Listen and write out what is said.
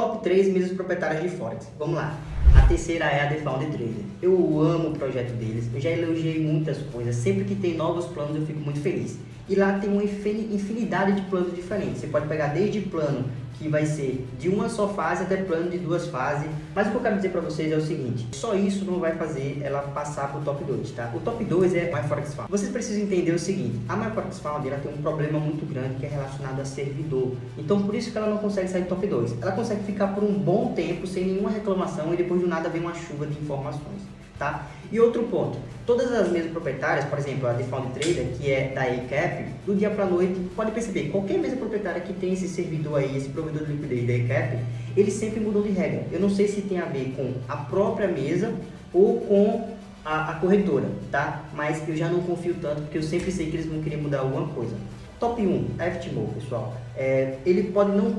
Top 3 mesas proprietárias de Forex. Vamos lá. A terceira é a The Found Trader. Eu amo o projeto deles, eu já elogiei muitas coisas. Sempre que tem novos planos eu fico muito feliz. E lá tem uma infinidade de planos diferentes. Você pode pegar desde plano que vai ser de uma só fase até plano de duas fases. Mas o que eu quero dizer para vocês é o seguinte, só isso não vai fazer ela passar para o top 2, tá? O top 2 é MyForex Found. Vocês precisam entender o seguinte, a MyForex Found ela tem um problema muito grande que é relacionado a servidor. Então por isso que ela não consegue sair do top 2. Ela consegue ficar por um bom tempo sem nenhuma reclamação e depois do nada vem uma chuva de informações. Tá? E outro ponto, todas as mesas proprietárias, por exemplo, a Default Trader, que é da ECAP, do dia para a noite, pode perceber, qualquer mesa proprietária que tem esse servidor aí, esse provedor de liquidez da ECAP, eles sempre mudam de regra. Eu não sei se tem a ver com a própria mesa ou com a, a corretora, tá? Mas eu já não confio tanto, porque eu sempre sei que eles vão querer mudar alguma coisa. Top 1, FTMO, pessoal. É, ele pode não ter